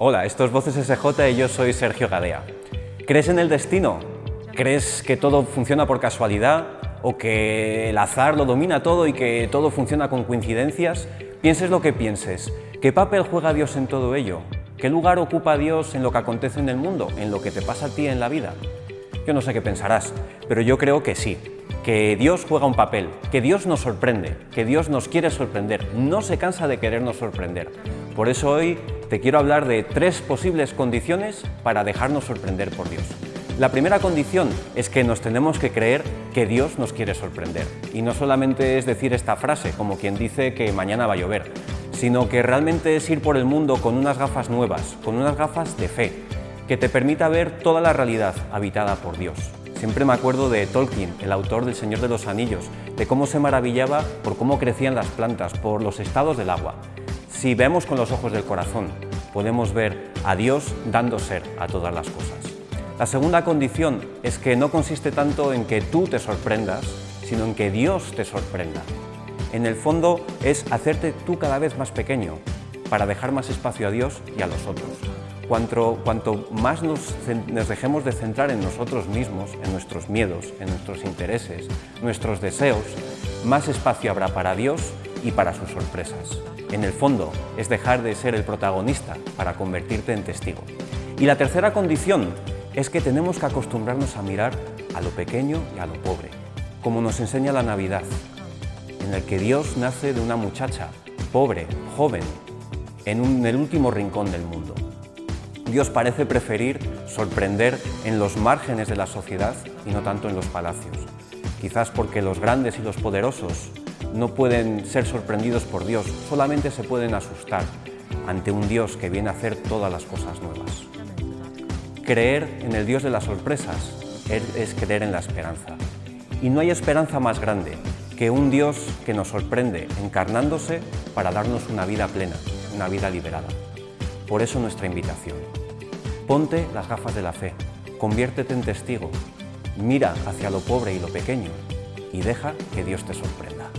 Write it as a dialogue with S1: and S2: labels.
S1: Hola, esto es Voces SJ y yo soy Sergio Gadea. ¿Crees en el destino? ¿Crees que todo funciona por casualidad? ¿O que el azar lo domina todo y que todo funciona con coincidencias? Pienses lo que pienses. ¿Qué papel juega Dios en todo ello? ¿Qué lugar ocupa Dios en lo que acontece en el mundo, en lo que te pasa a ti en la vida? Yo no sé qué pensarás, pero yo creo que sí, que Dios juega un papel, que Dios nos sorprende, que Dios nos quiere sorprender, no se cansa de querernos sorprender. Por eso hoy te quiero hablar de tres posibles condiciones para dejarnos sorprender por Dios. La primera condición es que nos tenemos que creer que Dios nos quiere sorprender. Y no solamente es decir esta frase, como quien dice que mañana va a llover, sino que realmente es ir por el mundo con unas gafas nuevas, con unas gafas de fe, que te permita ver toda la realidad habitada por Dios. Siempre me acuerdo de Tolkien, el autor del Señor de los Anillos, de cómo se maravillaba por cómo crecían las plantas, por los estados del agua. Si vemos con los ojos del corazón, podemos ver a Dios dando ser a todas las cosas. La segunda condición es que no consiste tanto en que tú te sorprendas, sino en que Dios te sorprenda. En el fondo es hacerte tú cada vez más pequeño para dejar más espacio a Dios y a los otros. Cuanto, cuanto más nos, nos, dejemos de centrar en nosotros mismos, en nuestros miedos, en nuestros intereses, nuestros deseos, más espacio habrá para Dios y para sus sorpresas. En el fondo, es dejar de ser el protagonista para convertirte en testigo. Y la tercera condición es que tenemos que acostumbrarnos a mirar a lo pequeño y a lo pobre, como nos enseña la Navidad, en el que Dios nace de una muchacha, pobre, joven, en, en el último rincón del mundo. Dios parece preferir sorprender en los márgenes de la sociedad y no tanto en los palacios. Quizás porque los grandes y los poderosos no pueden ser sorprendidos por Dios, solamente se pueden asustar ante un Dios que viene a hacer todas las cosas nuevas. Creer en el Dios de las sorpresas es creer en la esperanza. Y no hay esperanza más grande que un Dios que nos sorprende encarnándose para darnos una vida plena, una vida liberada. Por eso nuestra invitación. Ponte las gafas de la fe, conviértete en testigo, mira hacia lo pobre y lo pequeño y deja que Dios te sorprenda.